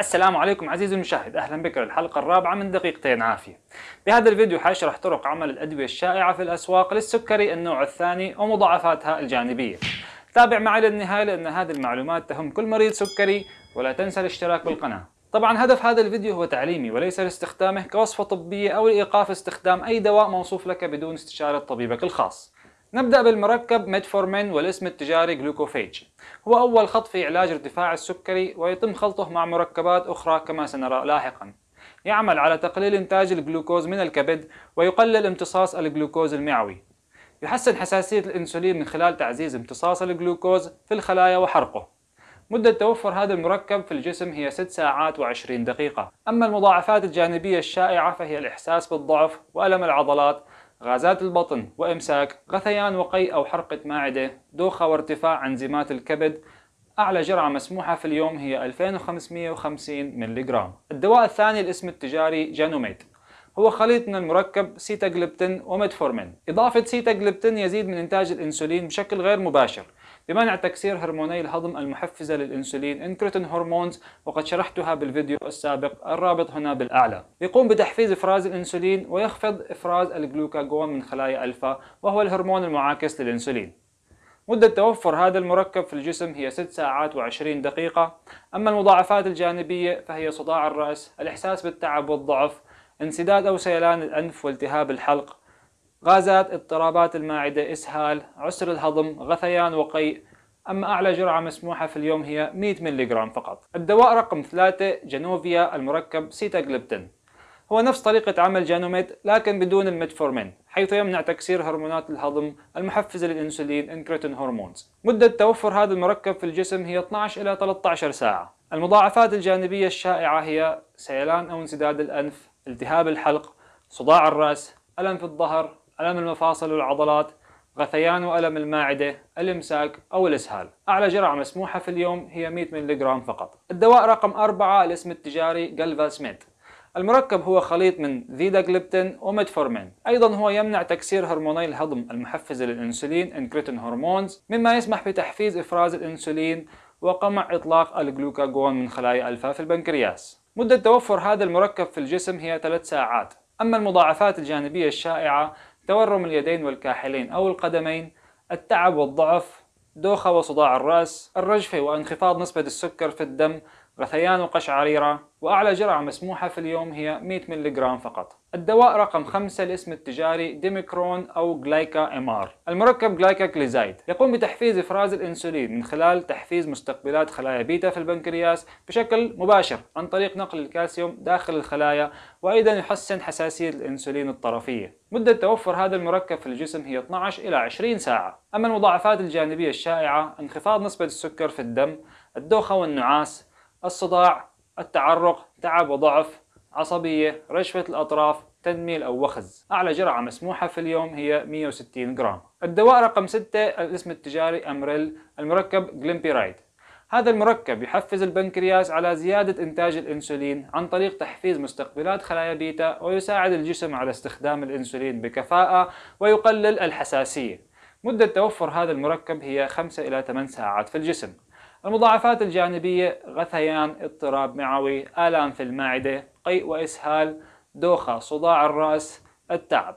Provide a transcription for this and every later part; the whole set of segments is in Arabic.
السلام عليكم عزيزي المشاهد أهلا بك للحلقة الرابعة من دقيقتين عافية. بهذا الفيديو حاشرح طرق عمل الأدوية الشائعة في الأسواق للسكري النوع الثاني ومضاعفاتها الجانبية. تابع معي للنهاية لأن هذه المعلومات تهم كل مريض سكري ولا تنسى الاشتراك بالقناة. طبعا هدف هذا الفيديو هو تعليمي وليس لاستخدامه كوصفة طبية أو لإيقاف استخدام أي دواء موصوف لك بدون استشارة طبيبك الخاص. نبدأ بالمركب ميتفورمين والاسم التجاري Glucophage. هو أول خط في علاج ارتفاع السكري ويتم خلطه مع مركبات أخرى كما سنرى لاحقا. يعمل على تقليل إنتاج الجلوكوز من الكبد ويقلل امتصاص الجلوكوز المعوي. يحسن حساسية الأنسولين من خلال تعزيز امتصاص الجلوكوز في الخلايا وحرقه. مدة توفر هذا المركب في الجسم هي 6 ساعات و20 دقيقة. أما المضاعفات الجانبية الشائعة فهي الإحساس بالضعف وألم العضلات غازات البطن وإمساك غثيان وقيء أو حرقة معدة دوخة وارتفاع أنزيمات الكبد. أعلى جرعة مسموحة في اليوم هي 2550 ملغ الدواء الثاني الاسم التجاري Janumet. هو خليط من المركب سيتاجلبتين وميتفورمين. إضافة سيتاجلبتين يزيد من إنتاج الأنسولين بشكل غير مباشر. بمنع تكسير هرموني الهضم المحفزة للإنسولين incretin hormones وقد شرحتها بالفيديو السابق الرابط هنا بالأعلى. يقوم بتحفيز إفراز الإنسولين ويخفض إفراز الجلوكاجون من خلايا ألفا وهو الهرمون المعاكس للإنسولين. مدة توفر هذا المركب في الجسم هي 6 ساعات و20 دقيقة. أما المضاعفات الجانبية فهي صداع الرأس الإحساس بالتعب والضعف انسداد أو سيلان الأنف والتهاب الحلق غازات اضطرابات المعدة إسهال عسر الهضم غثيان وقيء. أما أعلى جرعة مسموحة في اليوم هي 100 ملغ فقط. الدواء رقم 3 Januvia المركب سيتاجلبتين هو نفس طريقة عمل Janumet لكن بدون الميتفورمين حيث يمنع تكسير هرمونات الهضم المحفزة للإنسولين incretin hormones مدة توفر هذا المركب في الجسم هي 12 إلى 13 ساعة. المضاعفات الجانبية الشائعة هي سيلان أو انسداد الأنف التهاب الحلق صداع الرأس ألم في الظهر ألم المفاصل والعضلات غثيان وألم المعدة الإمساك أو الإسهال. أعلى جرعة مسموحة في اليوم هي 100 ملغ فقط. الدواء رقم 4 الاسم التجاري Galvus Met المركب هو خليط من فيلداجليبتين وميتفورمين. أيضا هو يمنع تكسير هرموني الهضم المحفزة للإنسولين incretin hormones مما يسمح بتحفيز إفراز الإنسولين وقمع إطلاق الجلوكاجون من خلايا ألفا في البنكرياس. مدة توفر هذا المركب في الجسم هي 3 ساعات. أما المضاعفات الجانبية الشائعة تورم اليدين والكاحلين أو القدمين التعب والضعف دوخة وصداع الرأس الرجفة وانخفاض نسبة السكر في الدم غثيان وقشعريرة وأعلى جرعة مسموحة في اليوم هي 100 ملغ فقط. الدواء رقم 5 الاسم التجاري Diamicron أو Glyca MR. المركب جليكلازايد يقوم بتحفيز إفراز الأنسولين من خلال تحفيز مستقبلات خلايا بيتا في البنكرياس بشكل مباشر عن طريق نقل الكالسيوم داخل الخلايا وأيضا يحسن حساسية الأنسولين الطرفية. مدة توفر هذا المركب في الجسم هي 12 إلى 20 ساعة. أما المضاعفات الجانبية الشائعة انخفاض نسبة السكر في الدم الدوخة والنعاس الصداع التعرق تعب وضعف عصبية رجفة الأطراف تنميل أو وخز. أعلى جرعة مسموحة في اليوم هي 160 جرام. الدواء رقم 6 الاسم التجاري Amaryl المركب جليمبيرايد هذا المركب يحفز البنكرياس على زيادة إنتاج الأنسولين عن طريق تحفيز مستقبلات خلايا بيتا ويساعد الجسم على استخدام الأنسولين بكفاءة ويقلل الحساسية. مدة توفر هذا المركب هي 5 إلى 8 ساعات في الجسم. المضاعفات الجانبية غثيان اضطراب معوي آلام في المعدة قيء وإسهال دوخة صداع الرأس التعب.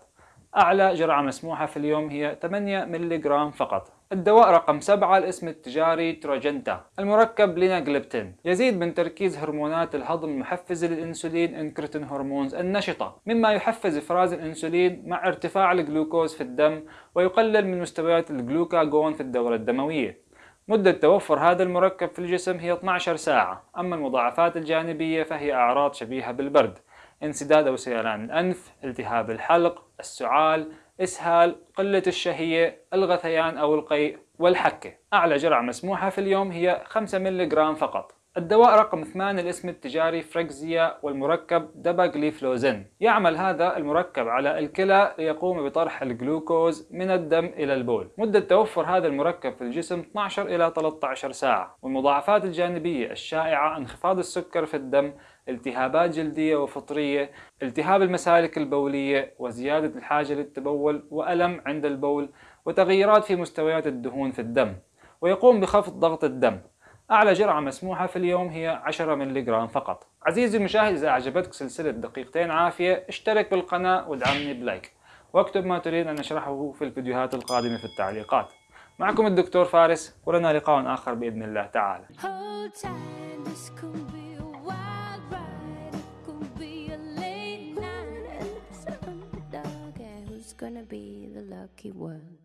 أعلى جرعة مسموحة في اليوم هي 8 ملغ فقط. الدواء رقم 7 الاسم التجاري Trajenta المركب ليناجليبتين يزيد من تركيز هرمونات الهضم المحفزة للإنسولين incretin hormones النشطة. مما يحفز إفراز الإنسولين مع ارتفاع الجلوكوز في الدم ويقلل من مستويات الجلوكاجون في الدورة الدموية. مدة توفر هذا المركب في الجسم هي 12 ساعة. أما المضاعفات الجانبية فهي أعراض شبيهة بالبرد. انسداد أو سيلان الأنف التهاب الحلق السعال إسهال قلة الشهية الغثيان أو القيء والحكة. أعلى جرعة مسموحة في اليوم هي 5 ملغ فقط. الدواء رقم 8 الاسم التجاري Forxiga والمركب داباغليفلوزين يعمل هذا المركب على الكلى ليقوم بطرح الجلوكوز من الدم إلى البول. مدة توفر هذا المركب في الجسم 12 إلى 13 ساعة. والمضاعفات الجانبية الشائعة انخفاض السكر في الدم التهابات جلدية وفطرية التهاب المسالك البولية وزيادة الحاجة للتبول وألم عند البول وتغيرات في مستويات الدهون في الدم. ويقوم بخفض ضغط الدم. أعلى جرعة مسموحة في اليوم هي 10 ملغ فقط. عزيزي المشاهد إذا أعجبتك سلسلة دقيقتين عافية اشترك بالقناة وادعمني بلايك. واكتب ما تريد أن أشرحه في الفيديوهات القادمة في التعليقات. معكم الدكتور فارس ولنا لقاء آخر بإذن الله تعالى. Gonna be the lucky one.